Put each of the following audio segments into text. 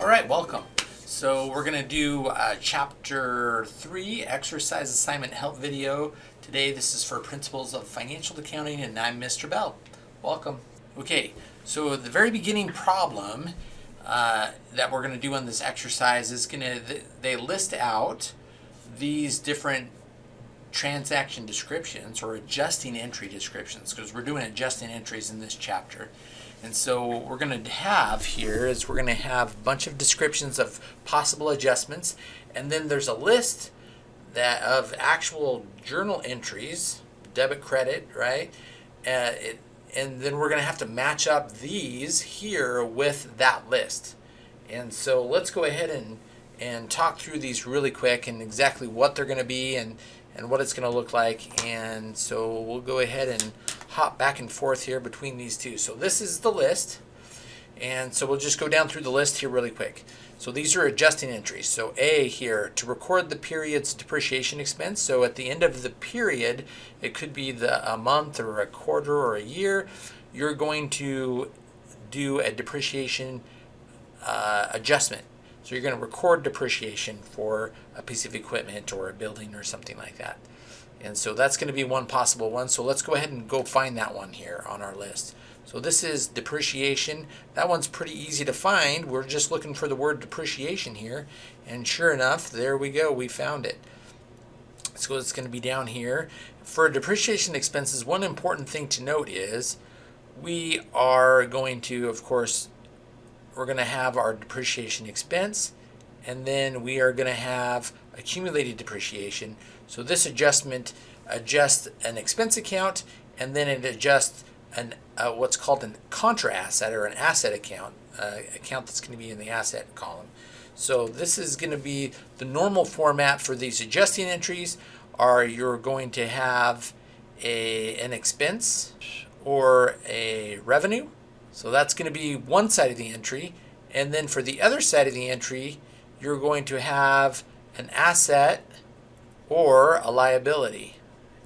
All right, welcome. So we're gonna do uh, chapter three, exercise assignment help video. Today this is for principles of financial accounting and I'm Mr. Bell. Welcome. Okay, so the very beginning problem uh, that we're gonna do on this exercise is gonna, they list out these different transaction descriptions or adjusting entry descriptions because we're doing adjusting entries in this chapter. And so what we're going to have here is we're going to have a bunch of descriptions of possible adjustments and then there's a list that of actual journal entries, debit credit, right? Uh, it, and then we're going to have to match up these here with that list. And so let's go ahead and, and talk through these really quick and exactly what they're going to be and, and what it's going to look like. And so we'll go ahead and hop back and forth here between these two. So this is the list. And so we'll just go down through the list here really quick. So these are adjusting entries. So A here, to record the period's depreciation expense. So at the end of the period, it could be the a month or a quarter or a year, you're going to do a depreciation uh, adjustment. So you're going to record depreciation for a piece of equipment or a building or something like that. And so that's going to be one possible one. So let's go ahead and go find that one here on our list. So this is depreciation. That one's pretty easy to find. We're just looking for the word depreciation here. And sure enough, there we go. We found it. So it's going to be down here. For depreciation expenses, one important thing to note is we are going to, of course, we're going to have our depreciation expense and then we are going to have accumulated depreciation. So this adjustment adjusts an expense account and then it adjusts an uh, what's called a contra asset or an asset account, uh, account that's going to be in the asset column. So this is going to be the normal format for these adjusting entries are you're going to have a, an expense or a revenue. So that's going to be one side of the entry. And then for the other side of the entry, you're going to have an asset or a liability.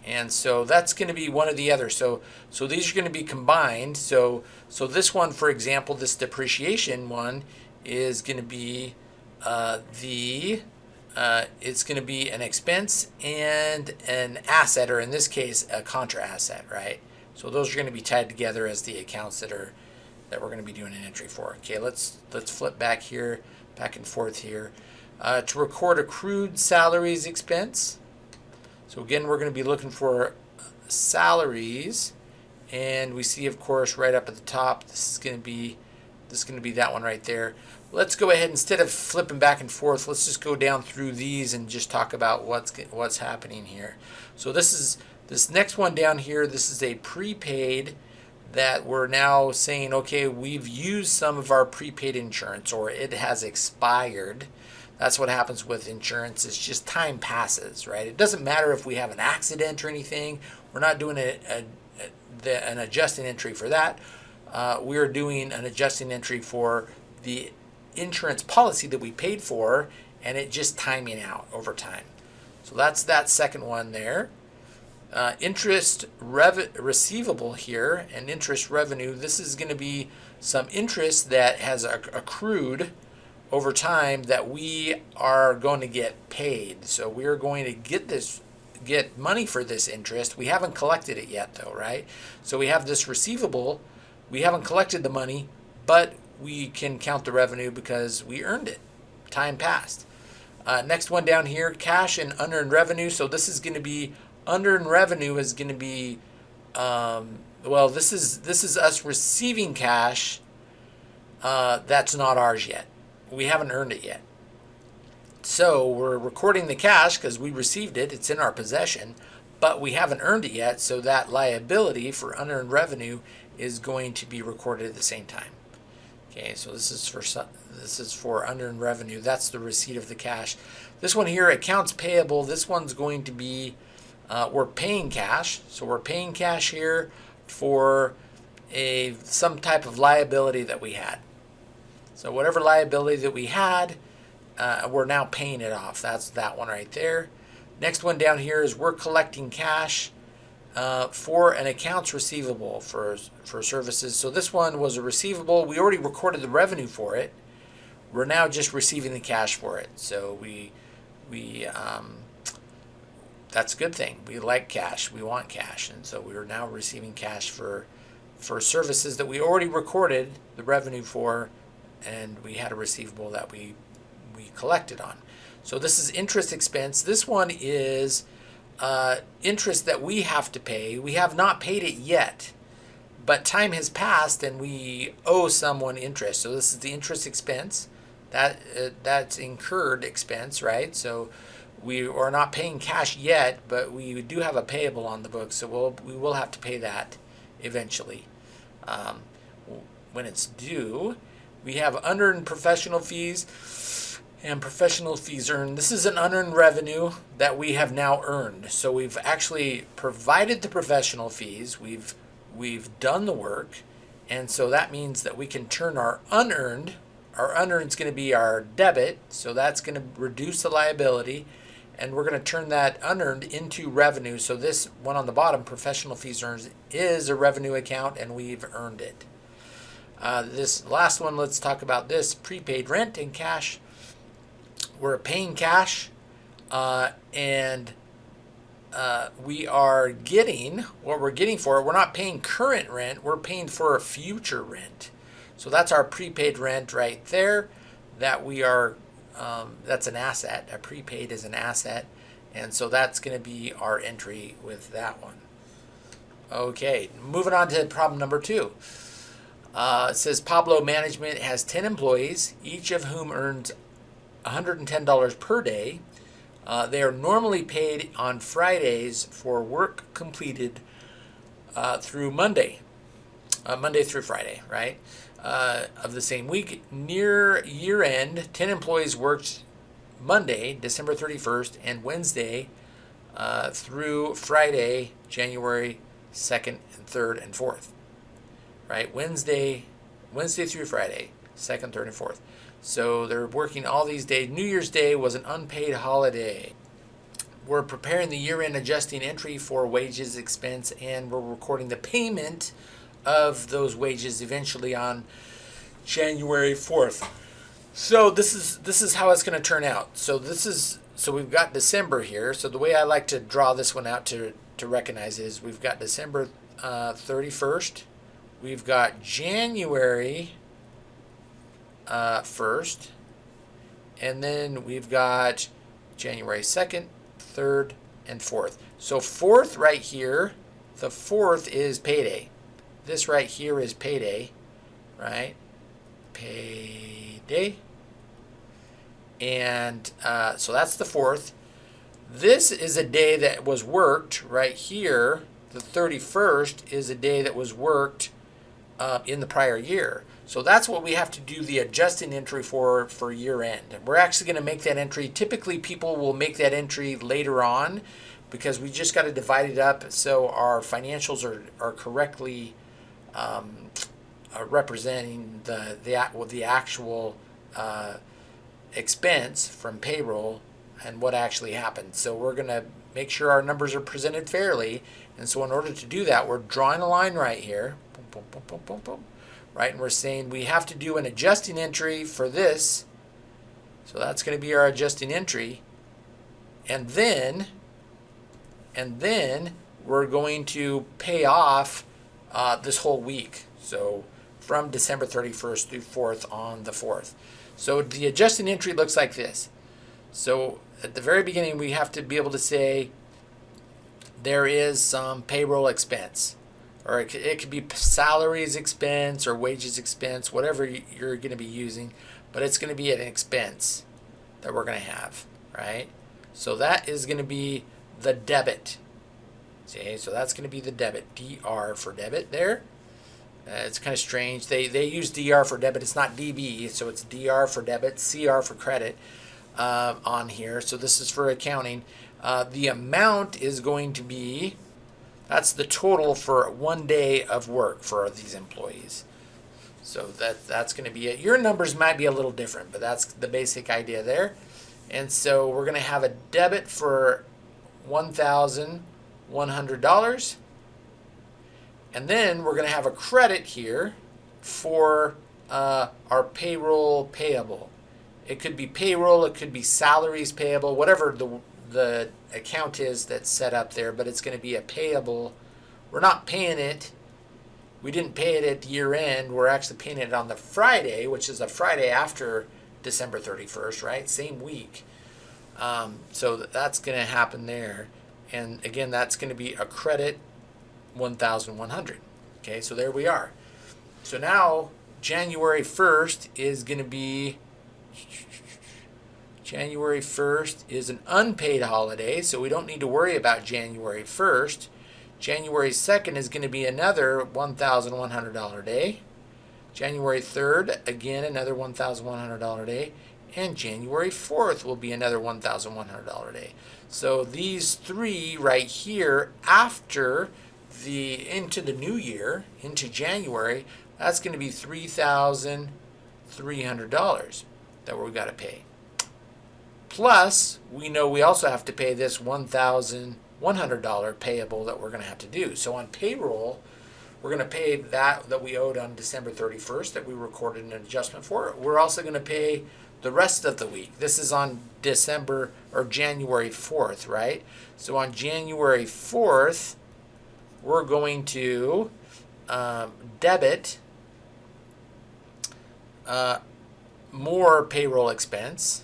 And so that's going to be one or the other. So so these are going to be combined. So so this one, for example, this depreciation one is going to be uh, the uh, it's going to be an expense and an asset, or in this case, a contra asset, right? So those are going to be tied together as the accounts that are that we're going to be doing an entry for. Okay, let's let's flip back here, back and forth here. Uh, to record accrued salaries expense. So again, we're going to be looking for salaries, and we see, of course, right up at the top, this is going to be this is going to be that one right there. Let's go ahead instead of flipping back and forth. Let's just go down through these and just talk about what's what's happening here. So this is this next one down here. This is a prepaid that we're now saying, okay, we've used some of our prepaid insurance or it has expired. That's what happens with insurance. It's just time passes, right? It doesn't matter if we have an accident or anything. We're not doing a, a, a an adjusting entry for that. Uh, we're doing an adjusting entry for the insurance policy that we paid for and it just timing out over time. So that's that second one there. Uh, interest receivable here and interest revenue, this is going to be some interest that has accrued over time that we are going to get paid. So we're going to get this get money for this interest. We haven't collected it yet though, right? So we have this receivable. We haven't collected the money, but we can count the revenue because we earned it. Time passed. Uh, next one down here, cash and unearned revenue. So this is going to be unearned revenue is going to be, um, well, this is this is us receiving cash uh, that's not ours yet. We haven't earned it yet. So we're recording the cash because we received it. It's in our possession, but we haven't earned it yet. So that liability for unearned revenue is going to be recorded at the same time. Okay, so this is for this is for unearned revenue. That's the receipt of the cash. This one here, accounts payable. This one's going to be uh, we're paying cash. So we're paying cash here for a some type of liability that we had. So whatever liability that we had, uh, we're now paying it off. That's that one right there. Next one down here is we're collecting cash uh, for an accounts receivable for, for services. So this one was a receivable. We already recorded the revenue for it. we're now just receiving the cash for it. So we we um, that's a good thing. We like cash. We want cash, and so we are now receiving cash for for services that we already recorded the revenue for, and we had a receivable that we we collected on. So this is interest expense. This one is uh, interest that we have to pay. We have not paid it yet, but time has passed and we owe someone interest. So this is the interest expense. That uh, that's incurred expense, right? So we are not paying cash yet, but we do have a payable on the books, so we'll we will have to pay that eventually um, when it's due. We have unearned professional fees and professional fees earned. This is an unearned revenue that we have now earned. So we've actually provided the professional fees. We've we've done the work, and so that means that we can turn our unearned. Our unearned is going to be our debit, so that's going to reduce the liability, and we're going to turn that unearned into revenue. So this one on the bottom, professional fees earned, is a revenue account, and we've earned it. Uh, this last one, let's talk about this prepaid rent and cash we're paying cash uh, and uh, we are getting what we're getting for it. We're not paying current rent, we're paying for a future rent. So that's our prepaid rent right there that we are, um, that's an asset. A prepaid is an asset. And so that's going to be our entry with that one. Okay, moving on to problem number two. Uh, it says Pablo Management has 10 employees, each of whom earns $110 per day. Uh, they are normally paid on Fridays for work completed uh, through Monday, uh, Monday through Friday, right? Uh, of the same week. Near year end, 10 employees worked Monday, December 31st, and Wednesday uh, through Friday, January 2nd and 3rd and 4th, right? Wednesday, Wednesday through Friday, 2nd, 3rd, and 4th. So they're working all these days. New Year's Day was an unpaid holiday. We're preparing the year-end adjusting entry for wages expense and we're recording the payment of those wages eventually on January 4th. So this is this is how it's going to turn out. So this is so we've got December here. So the way I like to draw this one out to to recognize is we've got December uh, 31st. We've got January uh, 1st. And then we've got January 2nd, 3rd, and 4th. So 4th right here, the 4th is payday. This right here is payday, right? Payday. And uh, so that's the 4th. This is a day that was worked right here. The 31st is a day that was worked uh, in the prior year. So that's what we have to do the adjusting entry for for year end. We're actually going to make that entry. Typically people will make that entry later on because we just got to divide it up so our financials are, are correctly um, uh, representing the, the, well, the actual uh, expense from payroll and what actually happened. So we're going to make sure our numbers are presented fairly. And so in order to do that, we're drawing a line right here. Boom, boom, boom, right? And we're saying we have to do an adjusting entry for this. So that's going to be our adjusting entry. And then, and then we're going to pay off uh, this whole week. So from December 31st through 4th on the 4th. So the adjusting entry looks like this. So at the very beginning, we have to be able to say there is some payroll expense or it could, it could be salaries expense or wages expense, whatever you're going to be using, but it's going to be an expense that we're going to have, right? So that is going to be the debit. See, so that's going to be the debit, DR for debit there. Uh, it's kind of strange. They, they use DR for debit. It's not DB, so it's DR for debit, CR for credit uh, on here. So this is for accounting. Uh, the amount is going to be that's the total for one day of work for these employees. So that that's going to be it. Your numbers might be a little different, but that's the basic idea there. And so we're going to have a debit for $1,100. And then we're going to have a credit here for uh, our payroll payable. It could be payroll, it could be salaries payable, whatever the the account is that's set up there, but it's going to be a payable. We're not paying it. We didn't pay it at year end. We're actually paying it on the Friday, which is a Friday after December 31st, right? Same week. Um, so that's going to happen there. And again, that's going to be a credit 1,100. Okay, so there we are. So now January 1st is going to be January 1st is an unpaid holiday, so we don't need to worry about January 1st. January 2nd is going to be another $1,100 day. January 3rd, again, another $1,100 day. And January 4th will be another $1,100 day. So these three right here after the into the new year, into January, that's going to be $3,300 that we've got to pay. Plus, we know we also have to pay this $1,100 payable that we're going to have to do. So on payroll, we're going to pay that that we owed on December 31st that we recorded an adjustment for. We're also going to pay the rest of the week. This is on December or January 4th, right? So on January 4th, we're going to um, debit uh, more payroll expense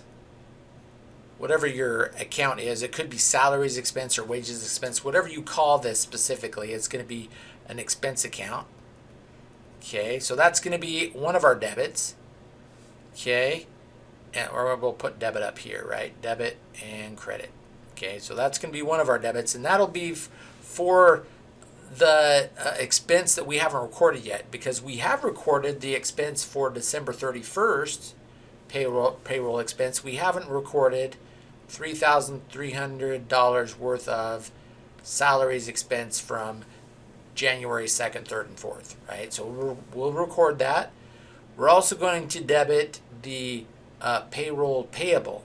whatever your account is. It could be salaries expense or wages expense, whatever you call this specifically. It's going to be an expense account. Okay, so that's going to be one of our debits. Okay, and or we'll put debit up here, right? Debit and credit. Okay, so that's going to be one of our debits, and that'll be for the uh, expense that we haven't recorded yet because we have recorded the expense for December 31st payroll payroll expense. We haven't recorded $3,300 worth of salaries expense from January 2nd, 3rd, and 4th, right? So we'll, record that. We're also going to debit the uh, payroll payable.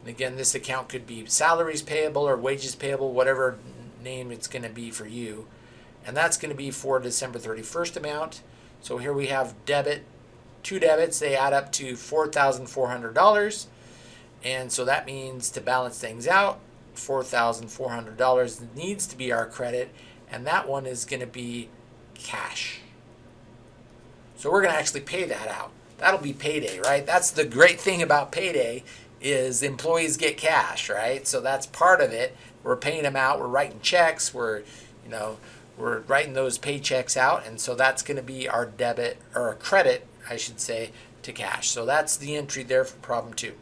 And again, this account could be salaries payable or wages payable, whatever name it's going to be for you. And that's going to be for December 31st amount. So here we have debit, two debits, they add up to $4,400. And so that means to balance things out, $4,400 needs to be our credit, and that one is going to be cash. So we're going to actually pay that out. That'll be payday, right? That's the great thing about payday is employees get cash, right? So that's part of it. We're paying them out. We're writing checks. We're, you know, we're writing those paychecks out, and so that's going to be our debit or credit, I should say, to cash. So that's the entry there for problem two.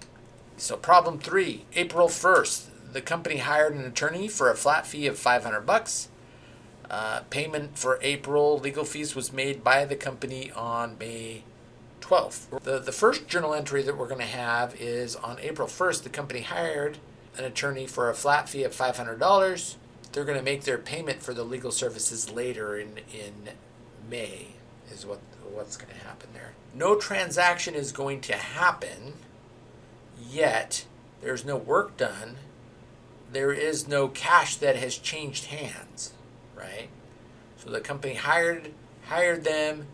So problem three, April 1st, the company hired an attorney for a flat fee of 500 bucks. Uh, payment for April legal fees was made by the company on May 12th. The, the first journal entry that we're going to have is on April 1st, the company hired an attorney for a flat fee of $500. They're going to make their payment for the legal services later in, in May is what what's going to happen there. No transaction is going to happen yet there's no work done, there is no cash that has changed hands, right? So the company hired hired them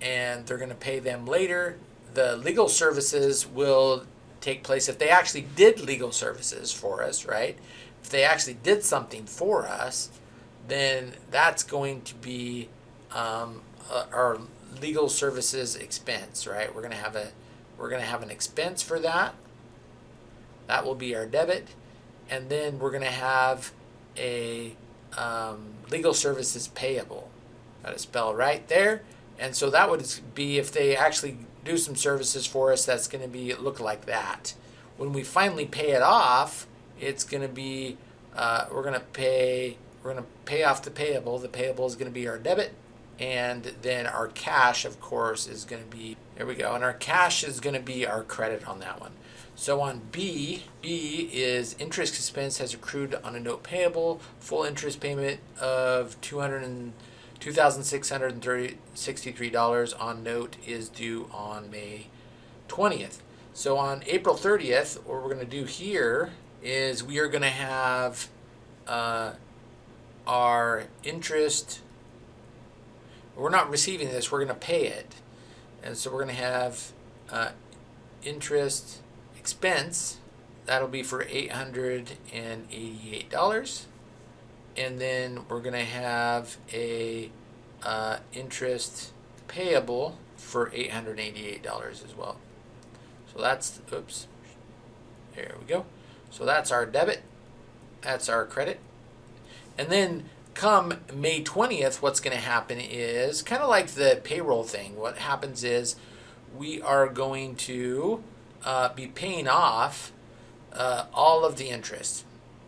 and they're going to pay them later. The legal services will take place if they actually did legal services for us, right? If they actually did something for us, then that's going to be um, our legal services expense, right? We're going to have a we're going to have an expense for that that will be our debit. And then we're going to have a um, legal services payable. Got to spell right there. And so that would be if they actually do some services for us, that's going to be look like that. When we finally pay it off, it's going to be uh, we're going to pay we're going to pay off the payable. The payable is going to be our debit, and then our cash, of course, is going to be there we go. And our cash is going to be our credit on that one. So on B, B is interest expense has accrued on a note payable, full interest payment of $2,663 on note is due on May 20th. So on April 30th, what we're going to do here is we are going to have uh, our interest, we're not receiving this, we're going to pay it. And so we're going to have uh, interest expense, that'll be for $888. And then we're going to have a uh, interest payable for $888 as well. So that's, oops, there we go. So that's our debit, that's our credit. And then come May 20th, what's going to happen is kind of like the payroll thing. What happens is we are going to uh, be paying off uh, all of the interest.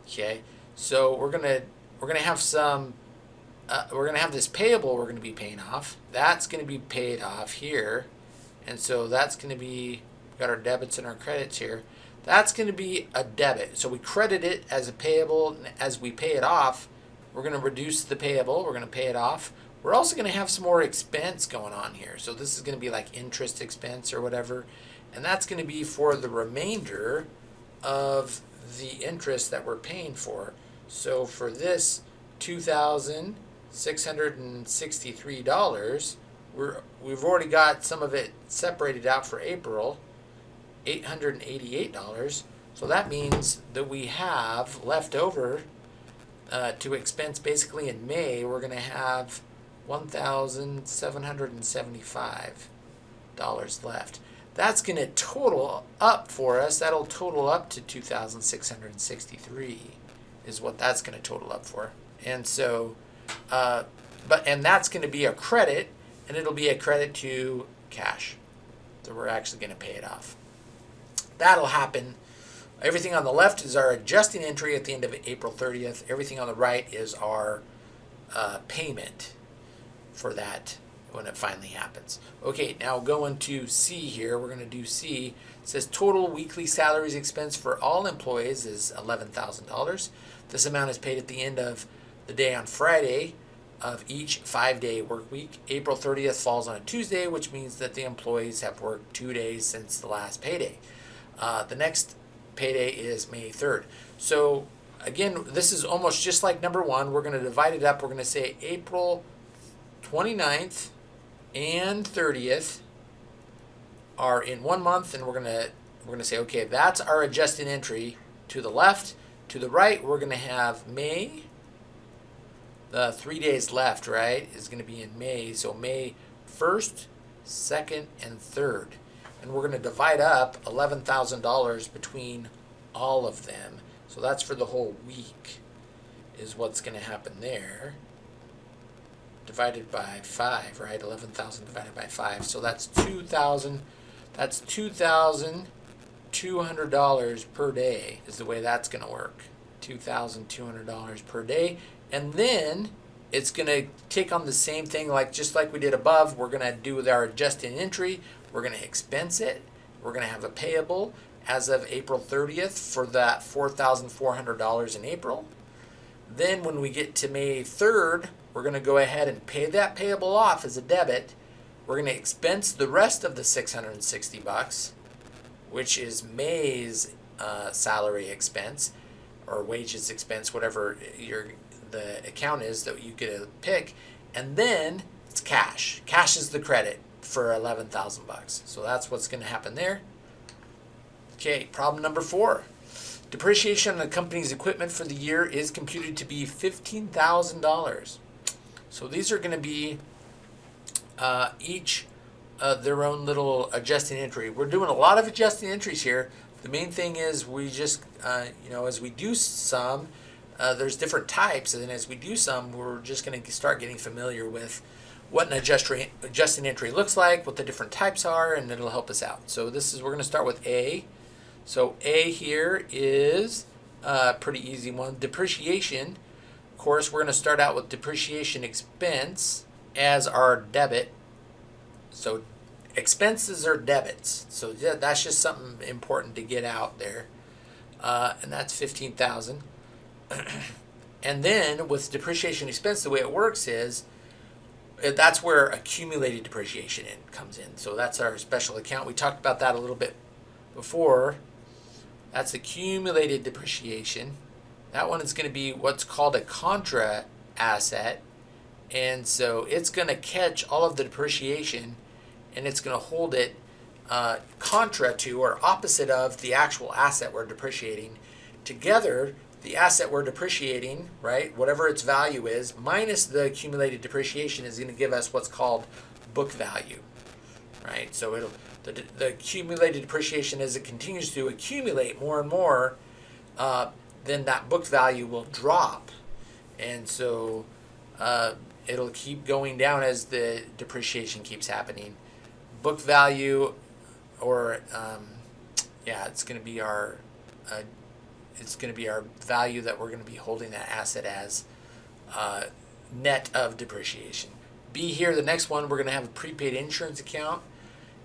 Okay, so we're gonna we're gonna have some uh, we're gonna have this payable we're gonna be paying off. That's gonna be paid off here, and so that's gonna be got our debits and our credits here. That's gonna be a debit. So we credit it as a payable, and as we pay it off, we're gonna reduce the payable. We're gonna pay it off. We're also gonna have some more expense going on here. So this is gonna be like interest expense or whatever, and that's gonna be for the remainder of the interest that we're paying for. So for this $2,663, we're, we've already got some of it separated out for April, $888. So that means that we have left over uh, to expense basically in May, we're going to have $1,775 left that's going to total up for us. That'll total up to 2,663 is what that's going to total up for. And so, uh, but and that's going to be a credit, and it'll be a credit to cash. So we're actually going to pay it off. That'll happen. Everything on the left is our adjusting entry at the end of April 30th. Everything on the right is our uh, payment for that when it finally happens. Okay, now going to C here, we're going to do C. It says total weekly salaries expense for all employees is $11,000. This amount is paid at the end of the day on Friday of each five-day work week. April 30th falls on a Tuesday, which means that the employees have worked two days since the last payday. Uh, the next payday is May 3rd. So again, this is almost just like number one. We're going to divide it up. We're going to say April 29th and 30th are in one month and we're going to we're going to say okay that's our adjusted entry to the left. To the right we're going to have May. The three days left right is going to be in May. So May 1st 2nd and 3rd and we're going to divide up $11,000 between all of them. So that's for the whole week is what's going to happen there divided by 5, right? 11,000 divided by 5. So that's 2,000. That's $2,200 per day is the way that's going to work. $2,200 per day. And then it's going to take on the same thing like just like we did above. We're going to do with our adjusting entry. We're going to expense it. We're going to have a payable as of April 30th for that $4,400 in April. Then when we get to May 3rd, we're going to go ahead and pay that payable off as a debit. We're going to expense the rest of the 660 bucks, which is May's uh, salary expense or wages expense, whatever your the account is that you get to pick, and then it's cash. Cash is the credit for 11,000 bucks. So that's what's going to happen there. Okay, problem number four. Depreciation on the company's equipment for the year is computed to be $15,000. So these are going to be uh, each uh, their own little adjusting entry. We're doing a lot of adjusting entries here. The main thing is we just, uh, you know, as we do some, uh, there's different types, and then as we do some, we're just going to start getting familiar with what an adjusting adjusting entry looks like, what the different types are, and it'll help us out. So this is, we're going to start with A. So A here is a pretty easy one. Depreciation course, we're going to start out with depreciation expense as our debit. So expenses are debits. So that's just something important to get out there. Uh, and that's 15000 And then with depreciation expense, the way it works is uh, that's where accumulated depreciation in, comes in. So that's our special account. We talked about that a little bit before. That's accumulated depreciation. That one is going to be what's called a contra asset. And so it's going to catch all of the depreciation and it's going to hold it uh, contra to or opposite of the actual asset we're depreciating. Together, the asset we're depreciating, right, whatever its value is, minus the accumulated depreciation is going to give us what's called book value, right? So it'll the, the accumulated depreciation as it continues to accumulate more and more, uh, then that book value will drop, and so uh, it'll keep going down as the depreciation keeps happening. Book value, or um, yeah, it's going to be our uh, it's going to be our value that we're going to be holding that asset as uh, net of depreciation. Be here, the next one, we're going to have a prepaid insurance account.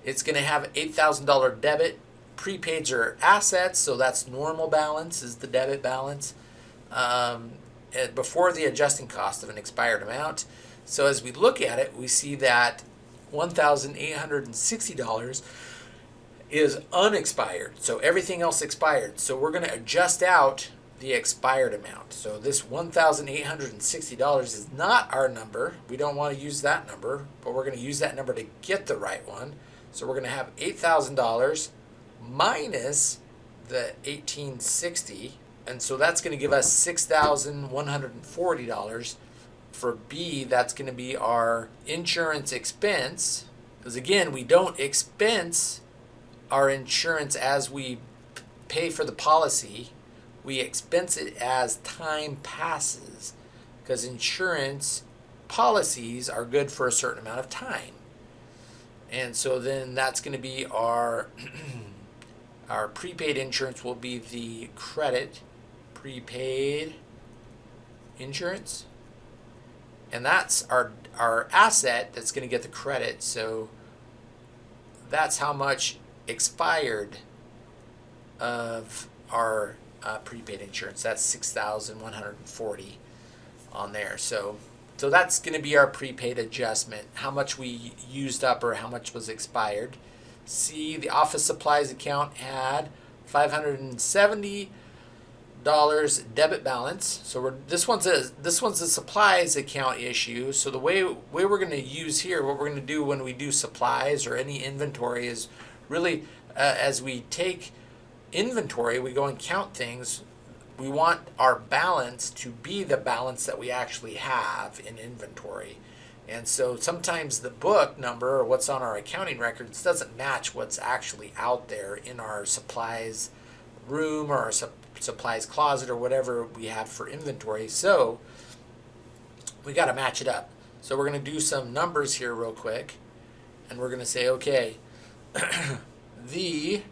It's going to have $8,000 debit. Prepaids are assets, so that's normal balance is the debit balance um, before the adjusting cost of an expired amount. So as we look at it, we see that $1,860 is unexpired. So everything else expired. So we're going to adjust out the expired amount. So this $1,860 is not our number. We don't want to use that number, but we're going to use that number to get the right one. So we're going to have $8,000 minus the 1860 and so that's going to give us $6,140 for B that's going to be our insurance expense because again we don't expense our insurance as we pay for the policy, we expense it as time passes because insurance policies are good for a certain amount of time. And so then that's going to be our our prepaid insurance will be the credit prepaid insurance. And that's our our asset that's going to get the credit. So that's how much expired of our uh, prepaid insurance. That's 6140 on there. So so that's going to be our prepaid adjustment, how much we used up or how much was expired. See, the office supplies account had 570 dollars debit balance. So we're this one's a this one's a supplies account issue. So the way way we're going to use here, what we're going to do when we do supplies or any inventory is really uh, as we take inventory, we go and count things. We want our balance to be the balance that we actually have in inventory. And so sometimes the book number or what's on our accounting records doesn't match what's actually out there in our supplies room or our su supplies closet or whatever we have for inventory. So we got to match it up. So we're going to do some numbers here real quick. And we're going to say, okay, the,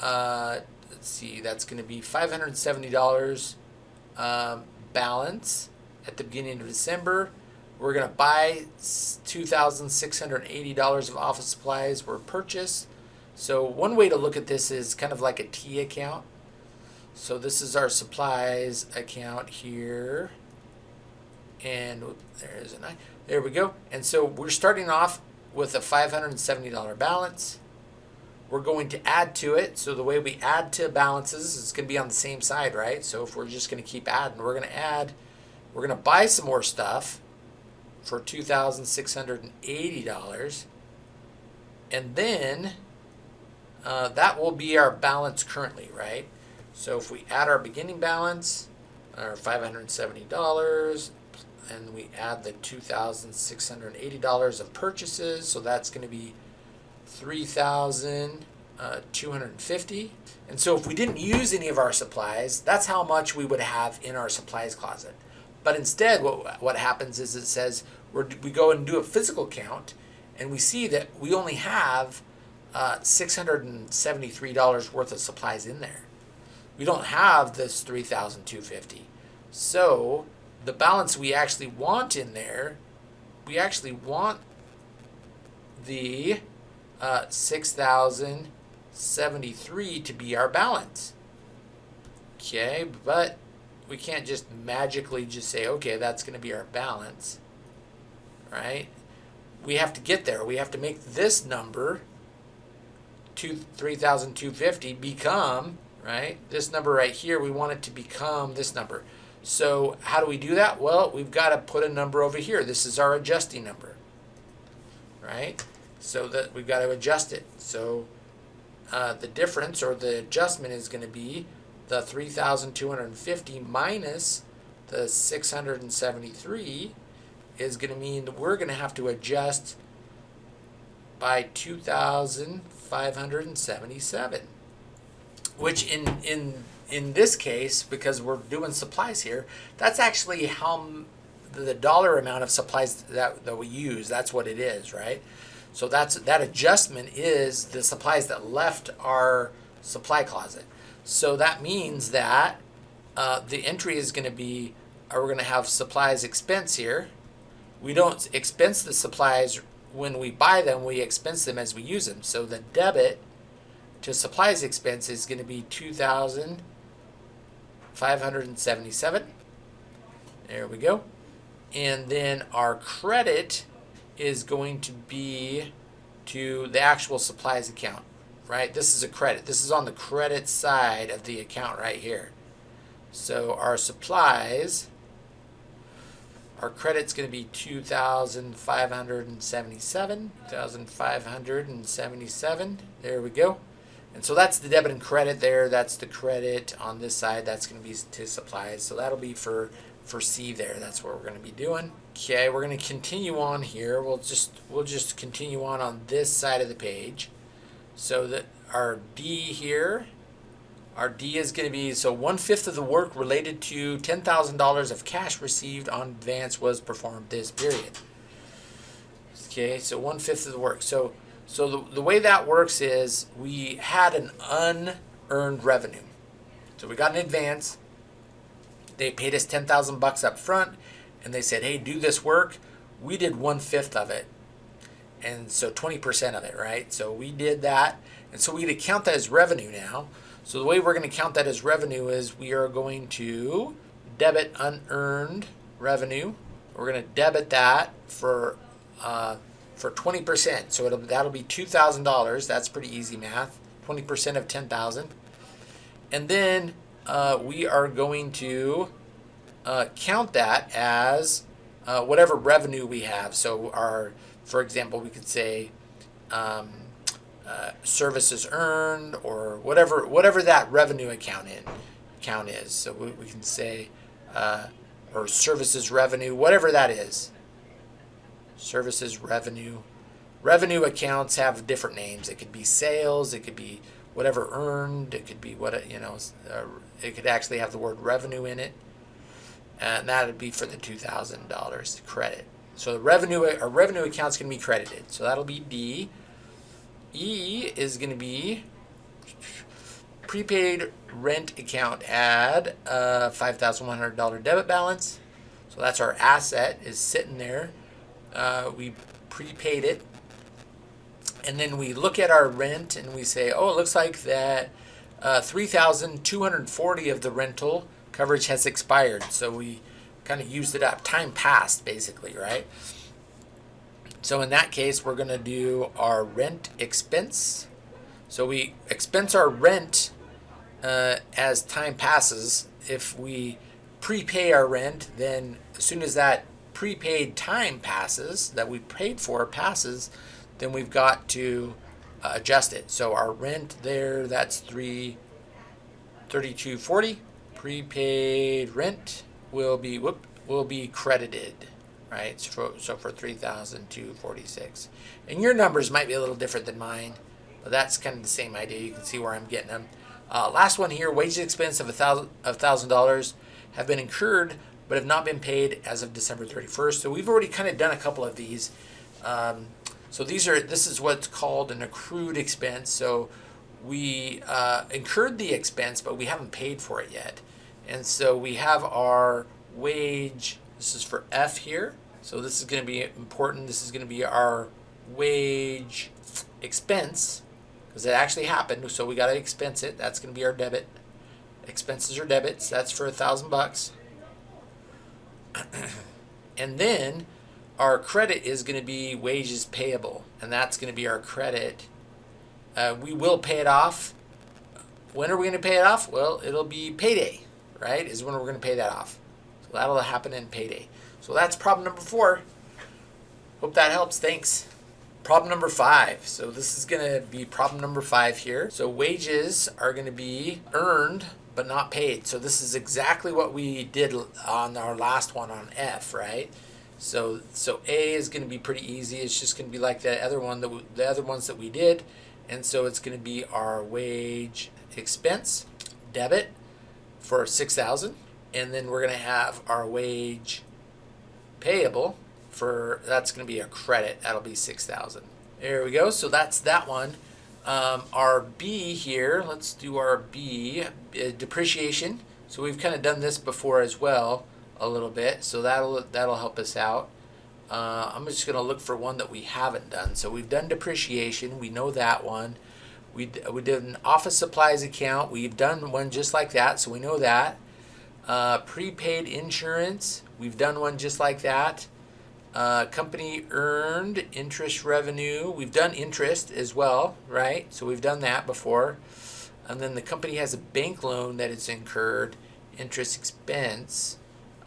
uh, let's see, that's going to be $570 um, balance at the beginning of December. We're going to buy $2,680 of office supplies were purchased. So one way to look at this is kind of like a T account. So this is our supplies account here. And there's a nine. There we go. And so we're starting off with a $570 balance. We're going to add to it. So the way we add to balances is going to be on the same side, right? So if we're just going to keep adding, we're going to add, we're going to buy some more stuff for $2,680. And then uh, that will be our balance currently, right? So if we add our beginning balance, our $570, and we add the $2,680 of purchases, so that's going to be 3,250. Uh, and so if we didn't use any of our supplies, that's how much we would have in our supplies closet. But instead, what, what happens is it says we we go and do a physical count, and we see that we only have uh, $673 worth of supplies in there. We don't have this 3,250. So the balance we actually want in there, we actually want the uh, 6,073 to be our balance. Okay, but we can't just magically just say, okay, that's going to be our balance, right? We have to get there. We have to make this number, 3,250, become, right? This number right here, we want it to become this number. So how do we do that? Well, we've got to put a number over here. This is our adjusting number, right? So that we've got to adjust it. So uh, the difference or the adjustment is going to be the 3,250 minus the 673 is going to mean that we're going to have to adjust by 2,577. Which in in in this case, because we're doing supplies here, that's actually how the dollar amount of supplies that, that we use. That's what it is, right? So that's that adjustment is the supplies that left our supply closet. So that means that uh, the entry is going to be, we're going to have supplies expense here. We don't expense the supplies when we buy them, we expense them as we use them. So the debit to supplies expense is going to be 2,577. There we go. And then our credit is going to be to the actual supplies account, right? This is a credit. This is on the credit side of the account right here. So our supplies, our credit's going to be 2,577, 2,577. There we go. And so that's the debit and credit there. That's the credit on this side. That's going to be to supplies. So that'll be for for C there. That's what we're going to be doing. Okay, we're going to continue on here. We'll just we'll just continue on on this side of the page. So that our D here, our D is going to be so one fifth of the work related to ten thousand dollars of cash received on advance was performed this period. Okay, so one fifth of the work. So so the, the way that works is we had an unearned revenue. So we got an advance they paid us 10,000 bucks up front and they said, hey, do this work. We did one fifth of it. And so 20% of it, right? So we did that. And so we to count that as revenue now. So the way we're going to count that as revenue is we are going to debit unearned revenue. We're going to debit that for uh, for 20%. So it'll, that'll be $2,000. That's pretty easy math. 20% of 10,000. And then uh, we are going to uh, count that as uh, whatever revenue we have. So our, for example, we could say um, uh, services earned or whatever whatever that revenue account in count is. So we, we can say uh, or services revenue, whatever that is. Services revenue. Revenue accounts have different names. It could be sales. It could be whatever earned. It could be what you know. Uh, it could actually have the word revenue in it, and that would be for the two thousand dollars credit. So the revenue, a revenue account's going to be credited. So that'll be D. E is going to be prepaid rent account. Add a hundred dollar debit balance. So that's our asset is sitting there. Uh, we prepaid it and then we look at our rent and we say, oh, it looks like that uh, 3,240 of the rental coverage has expired. So we kind of used it up. Time passed, basically, right? So in that case, we're going to do our rent expense. So we expense our rent uh, as time passes. If we prepay our rent, then as soon as that prepaid time passes, that we paid for passes, then we've got to uh, adjust it. So our rent there, that's three thirty-two forty. Prepaid rent will be whoop will be credited, right? So for, so for three thousand two forty-six, and your numbers might be a little different than mine, but that's kind of the same idea. You can see where I'm getting them. Uh, last one here: wages expense of a thousand of thousand dollars have been incurred but have not been paid as of December 31st. So we've already kind of done a couple of these. Um, so these are this is what's called an accrued expense. So we uh, incurred the expense, but we haven't paid for it yet. And so we have our wage. This is for F here. So this is going to be important. This is going to be our wage expense because it actually happened. So we got to expense it. That's going to be our debit. Expenses are debits. That's for a thousand bucks. and then our credit is going to be wages payable, and that's going to be our credit. Uh, we will pay it off. When are we going to pay it off? Well, it'll be payday, right? Is when we're going to pay that off. So that'll happen in payday. So that's problem number four. Hope that helps. Thanks. Problem number five. So this is going to be problem number five here. So wages are going to be earned but not paid. So this is exactly what we did on our last one on F, right? So so A is going to be pretty easy. It's just going to be like the other one that we, the other ones that we did, and so it's going to be our wage expense debit for six thousand, and then we're going to have our wage payable for that's going to be a credit. That'll be 6,000. There we go. So that's that one. Um, our B here, let's do our B, uh, depreciation. So we've kind of done this before as well a little bit. So that'll, that'll help us out. Uh, I'm just going to look for one that we haven't done. So we've done depreciation. We know that one. We, we did an office supplies account. We've done one just like that. So we know that. Uh, prepaid insurance. We've done one just like that. Uh, company earned interest revenue. We've done interest as well, right? So we've done that before. And then the company has a bank loan that it's incurred, interest expense.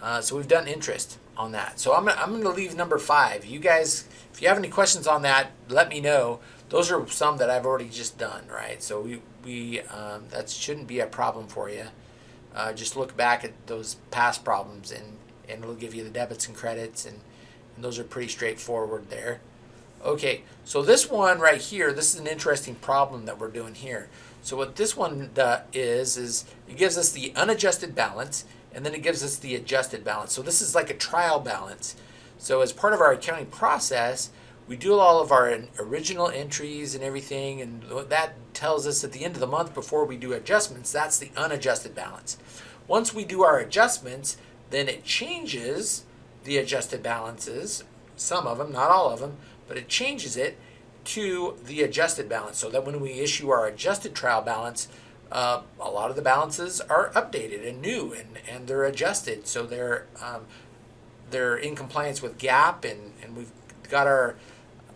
Uh, so we've done interest on that. So I'm, I'm going to leave number five. You guys, if you have any questions on that, let me know. Those are some that I've already just done, right? So we, we um, that shouldn't be a problem for you. Uh, just look back at those past problems and, and it'll give you the debits and credits and and those are pretty straightforward there. Okay, so this one right here, this is an interesting problem that we're doing here. So what this one is, is it gives us the unadjusted balance, and then it gives us the adjusted balance. So this is like a trial balance. So as part of our accounting process, we do all of our original entries and everything, and that tells us at the end of the month before we do adjustments, that's the unadjusted balance. Once we do our adjustments, then it changes the adjusted balances, some of them, not all of them, but it changes it to the adjusted balance so that when we issue our adjusted trial balance, uh, a lot of the balances are updated and new and, and they're adjusted so they're um, they're in compliance with GAAP and, and we've got our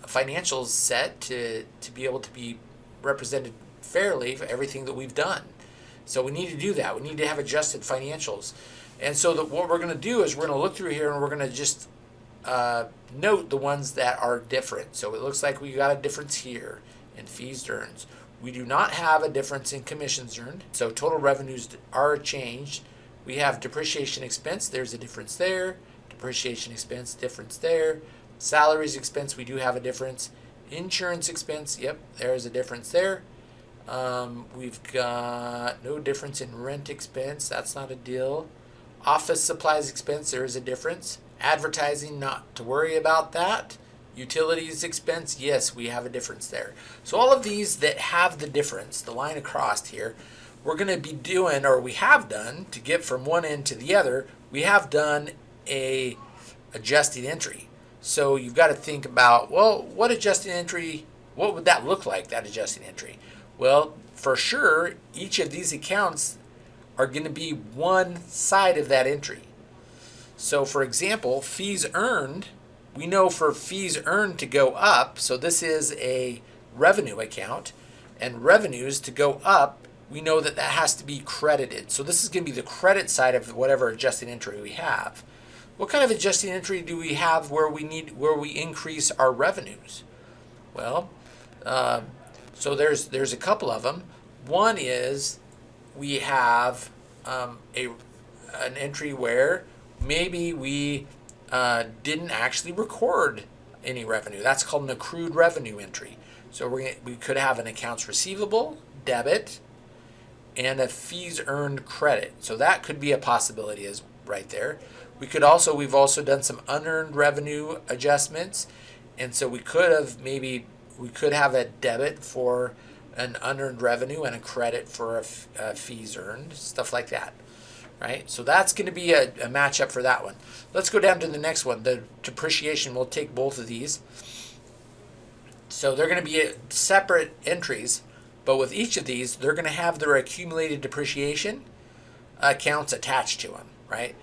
financials set to, to be able to be represented fairly for everything that we've done. So we need to do that. We need to have adjusted financials. And so the, what we're going to do is we're going to look through here and we're going to just uh, note the ones that are different. So it looks like we got a difference here in fees earned. We do not have a difference in commissions earned. So total revenues are changed. We have depreciation expense. There's a difference there. Depreciation expense, difference there. Salaries expense, we do have a difference. Insurance expense, yep, there's a difference there. Um, we've got no difference in rent expense. That's not a deal. Office supplies expense, there is a difference. Advertising, not to worry about that. Utilities expense, yes, we have a difference there. So all of these that have the difference, the line across here, we're going to be doing, or we have done, to get from one end to the other, we have done a adjusted entry. So you've got to think about, well, what adjusted entry, what would that look like, that adjusted entry? Well, for sure, each of these accounts are going to be one side of that entry. So for example, fees earned, we know for fees earned to go up, so this is a revenue account, and revenues to go up, we know that that has to be credited. So this is going to be the credit side of whatever adjusted entry we have. What kind of adjusted entry do we have where we need where we increase our revenues? Well, uh, so there's there's a couple of them. One is we have um, a an entry where maybe we uh, didn't actually record any revenue. That's called an accrued revenue entry. So we we could have an accounts receivable debit and a fees earned credit. So that could be a possibility as right there. We could also we've also done some unearned revenue adjustments, and so we could have maybe we could have a debit for an unearned revenue and a credit for a, a uh, fees earned, stuff like that. Right, so that's going to be a, a matchup for that one. Let's go down to the next one. The depreciation, we'll take both of these. So they're going to be uh, separate entries, but with each of these, they're going to have their accumulated depreciation accounts attached to them, right?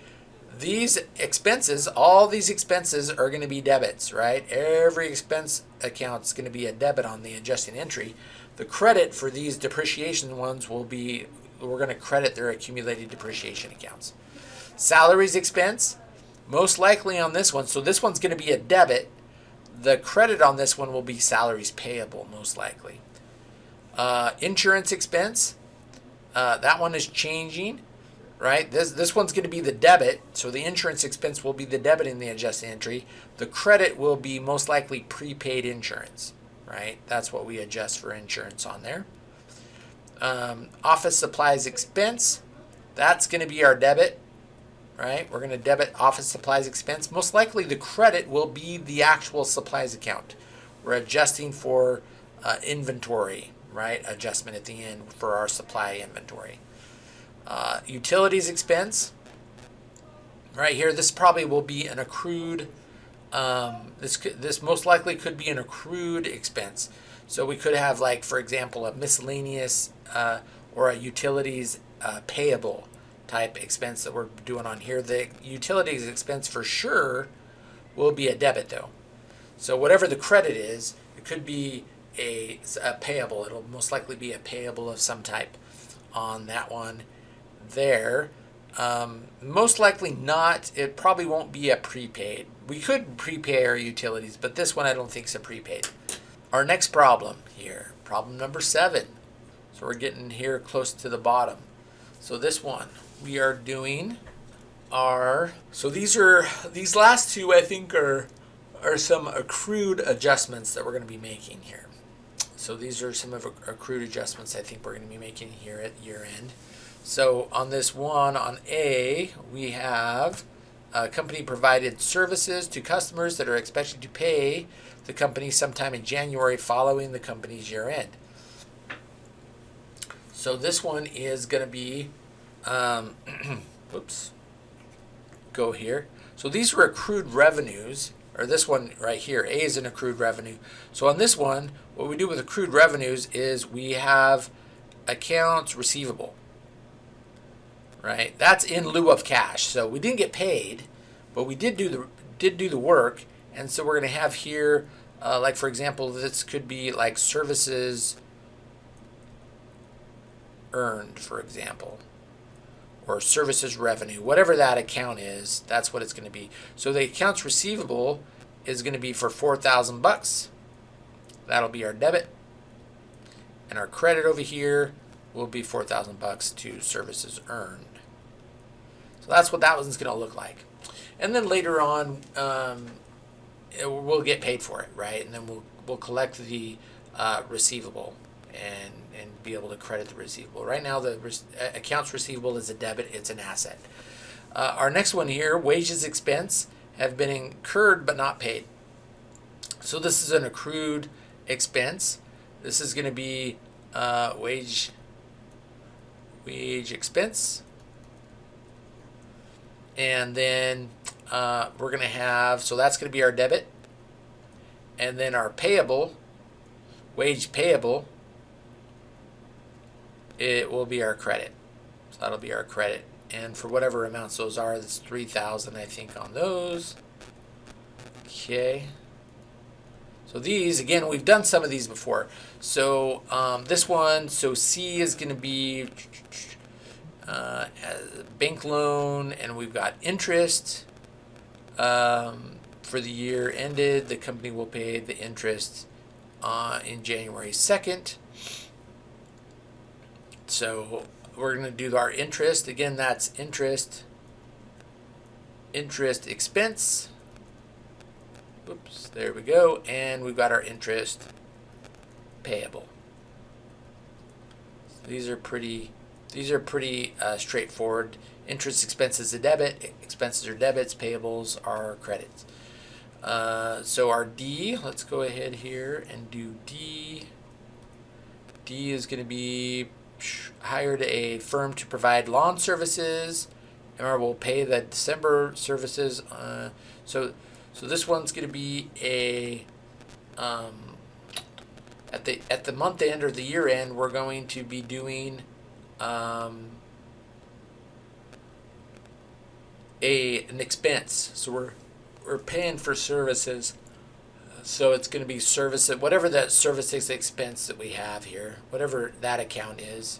These expenses, all these expenses are going to be debits, right? Every expense account is going to be a debit on the adjusting entry. The credit for these depreciation ones will be, we're going to credit their accumulated depreciation accounts. Salaries expense, most likely on this one, so this one's going to be a debit. the credit on this one will be salaries payable, most likely. Uh, insurance expense, uh, that one is changing, right? This, this one's going to be the debit, so the insurance expense will be the debit in the adjusted entry. The credit will be most likely prepaid insurance, right? That's what we adjust for insurance on there. Um, office supplies expense, that's going to be our debit, right? We're going to debit office supplies expense. Most likely the credit will be the actual supplies account. We're adjusting for uh, inventory, right? Adjustment at the end for our supply inventory. Uh, utilities expense, right here, this probably will be an accrued, um, this, could, this most likely could be an accrued expense. So we could have like, for example, a miscellaneous uh, or a utilities uh, payable type expense that we're doing on here. The utilities expense for sure will be a debit though. So whatever the credit is, it could be a, a payable. It'll most likely be a payable of some type on that one there. Um, most likely not. It probably won't be a prepaid. We could prepay our utilities, but this one I don't think is a prepaid. Our next problem here, problem number seven. So we're getting here close to the bottom. So this one, we are doing our, so these are, these last two I think are, are some accrued adjustments that we're going to be making here. So these are some of accrued adjustments I think we're going to be making here at year end. So on this one, on A, we have a company provided services to customers that are expected to pay the company sometime in January following the company's year end. So this one is going to be um, oops, go here. So these were accrued revenues, or this one right here, A is an accrued revenue. So on this one, what we do with accrued revenues is we have accounts receivable, right? That's in lieu of cash. So we didn't get paid, but we did do the did do the work, and so we're going to have here, uh, like for example, this could be like services earned, for example or services revenue, whatever that account is, that's what it's going to be. So the accounts receivable is going to be for 4,000 bucks. That'll be our debit. And our credit over here will be 4,000 bucks to services earned. So that's what that one's going to look like. And then later on, um, we'll get paid for it, right? And then we'll, we'll collect the uh, receivable and, and be able to credit the receivable. Right now, the accounts receivable is a debit, it's an asset. Uh, our next one here, wages expense have been incurred but not paid. So this is an accrued expense. This is going to be uh, wage wage expense. And then uh, we're going to have, so that's going to be our debit. And then our payable, wage payable, it will be our credit. So that'll be our credit. And for whatever amounts those are, it's 3000 I think on those. Okay. So these, again, we've done some of these before. So um, this one, so C is going to be uh, bank loan, and we've got interest. Um, for the year ended, the company will pay the interest uh, in January 2nd. So we're going to do our interest. Again, that's interest, interest expense. Oops, there we go. And we've got our interest payable. So these are pretty, these are pretty uh, straightforward. Interest expenses a debit, expenses are debits, payables are credits. Uh, so our D, let's go ahead here and do D. D is going to be hired a firm to provide lawn services and we will pay the December services. Uh, so, so this one's going to be a um, at the at the month end or the year end. We're going to be doing um, a an expense. So we're we're paying for services so it's going to be service, whatever that services expense that we have here, whatever that account is,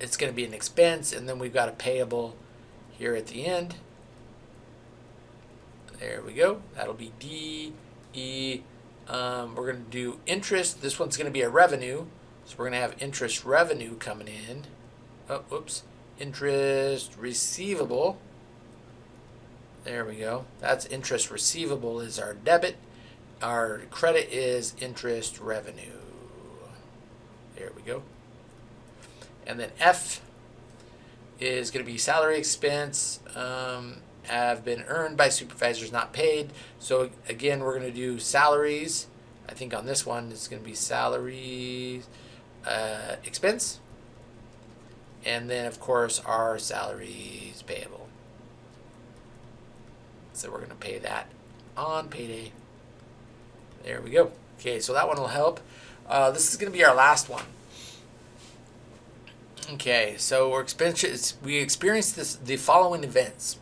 it's going to be an expense, and then we've got a payable here at the end. There we go. That'll be D E, um, we're going to do interest. This one's going to be a revenue. So we're going to have interest revenue coming in. Oh, whoops. Interest receivable. There we go. That's interest receivable is our debit. Our credit is interest revenue. There we go. And then F is going to be salary expense um, have been earned by supervisors not paid. So again, we're going to do salaries. I think on this one it's going to be salaries uh, expense. And then of course our salaries payable. So we're going to pay that on payday. There we go. Okay, so that one will help. Uh, this is going to be our last one. Okay, so we're we experienced this the following events.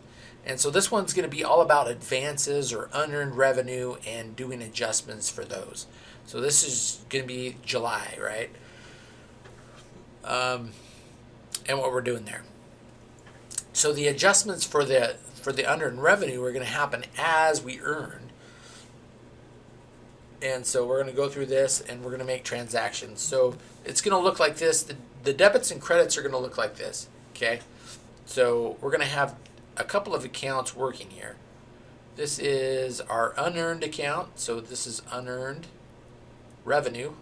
And so this one's going to be all about advances or unearned revenue and doing adjustments for those. So this is going to be July, right? Um, and what we're doing there. So the adjustments for the for the unearned revenue are going to happen as we earn. And so we're going to go through this and we're going to make transactions. So it's going to look like this. The, the debits and credits are going to look like this. Okay. So we're going to have a couple of accounts working here. This is our unearned account. So this is unearned revenue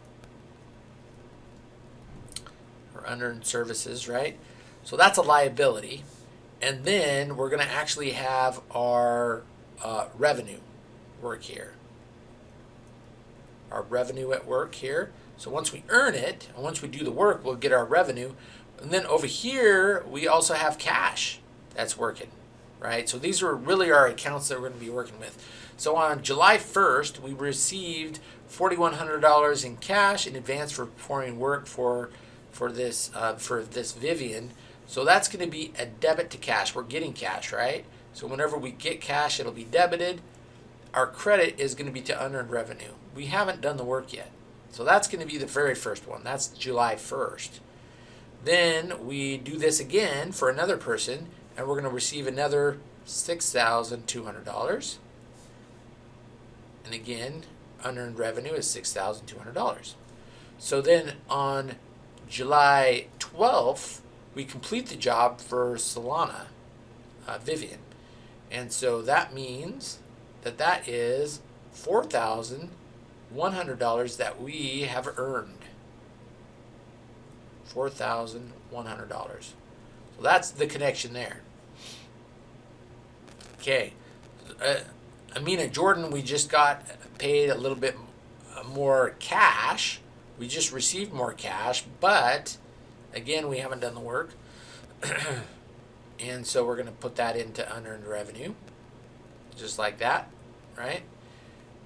or unearned services, right? So that's a liability. And then we're going to actually have our uh, revenue work here. Our revenue at work here. So once we earn it, and once we do the work, we'll get our revenue. And then over here, we also have cash that's working right? So these are really our accounts that we're going to be working with. So on July 1st, we received $4,100 in cash in advance for performing work for for this uh, for this Vivian. So that's going to be a debit to cash. We're getting cash, right? So whenever we get cash, it'll be debited. Our credit is going to be to unearned revenue. We haven't done the work yet. So that's going to be the very first one. That's July 1st. Then we do this again for another person and we're going to receive another $6,200. And again, unearned revenue is $6,200. So then on July 12th, we complete the job for Solana, uh, Vivian. And so that means that that is $4,100 that we have earned. $4,100. So that's the connection there. Okay. Uh, Amina Jordan, we just got paid a little bit more cash. We just received more cash, but again, we haven't done the work. and so we're going to put that into unearned revenue, just like that, right?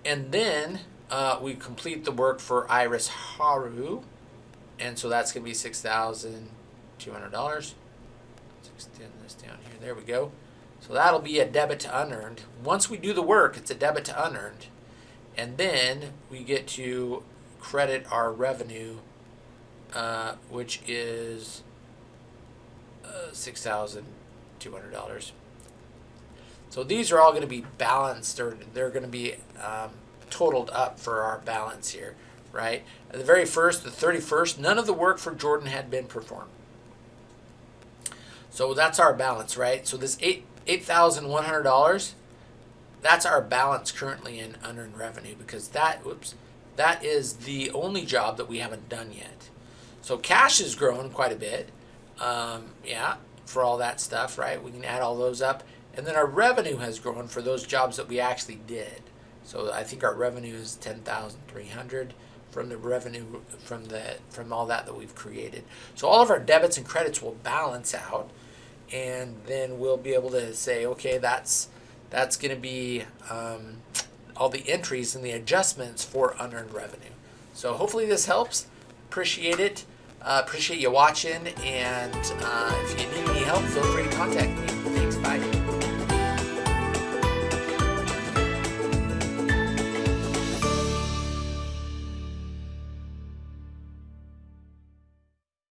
And then uh, we complete the work for Iris Haru, and so that's going to be $6,200 extend this down here. There we go. So that'll be a debit to unearned. Once we do the work, it's a debit to unearned. And then we get to credit our revenue, uh, which is uh, $6,200. So these are all going to be balanced, or they're going to be um, totaled up for our balance here, right? At the very first, the 31st, none of the work for Jordan had been performed. So that's our balance, right? So this eight eight thousand one hundred dollars, that's our balance currently in unearned revenue because that whoops, that is the only job that we haven't done yet. So cash has grown quite a bit. Um, yeah, for all that stuff, right? We can add all those up. And then our revenue has grown for those jobs that we actually did. So I think our revenue is 10,300 from the revenue from the from all that that we've created. So all of our debits and credits will balance out and then we'll be able to say, okay, that's that's going to be um, all the entries and the adjustments for unearned revenue. So hopefully this helps. Appreciate it. Uh, appreciate you watching, and uh, if you need any help, feel free to contact me. Thanks. Bye.